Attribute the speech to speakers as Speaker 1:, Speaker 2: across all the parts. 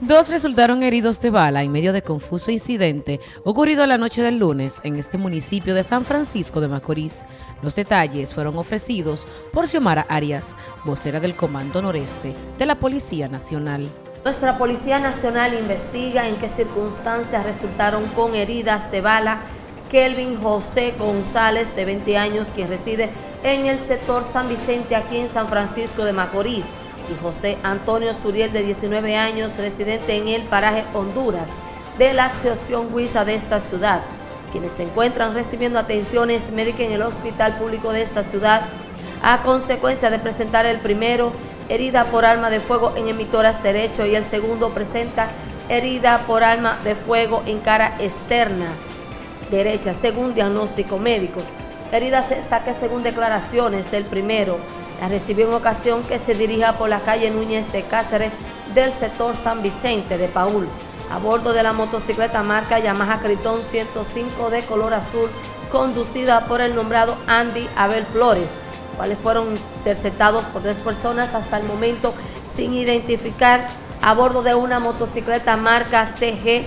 Speaker 1: Dos resultaron heridos de bala en medio de confuso incidente ocurrido la noche del lunes en este municipio de San Francisco de Macorís. Los detalles fueron ofrecidos por Xiomara Arias, vocera del Comando Noreste de la Policía Nacional.
Speaker 2: Nuestra Policía Nacional investiga en qué circunstancias resultaron con heridas de bala Kelvin José González, de 20 años, quien reside en el sector San Vicente, aquí en San Francisco de Macorís, y José Antonio Suriel, de 19 años, residente en el paraje Honduras, de la Asociación Huiza de esta ciudad, quienes se encuentran recibiendo atenciones médicas en el hospital público de esta ciudad, a consecuencia de presentar el primero herida por arma de fuego en emitoras derecho y el segundo presenta herida por arma de fuego en cara externa derecha, según diagnóstico médico. Herida esta que según declaraciones del primero, la recibió en ocasión que se dirija por la calle Núñez de Cáceres del sector San Vicente de Paul, a bordo de la motocicleta marca Yamaha Critón 105 de color azul, conducida por el nombrado Andy Abel Flores, cuales fueron interceptados por tres personas hasta el momento sin identificar a bordo de una motocicleta marca CG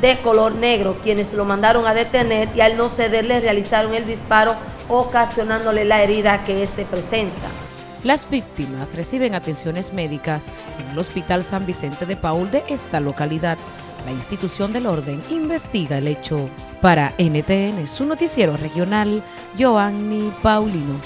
Speaker 2: de color negro, quienes lo mandaron a detener y al no cederle realizaron el disparo ocasionándole la herida que éste presenta.
Speaker 1: Las víctimas reciben atenciones médicas en el Hospital San Vicente de Paul de esta localidad. La institución del orden investiga el hecho. Para NTN, su noticiero regional, Joanny Paulino.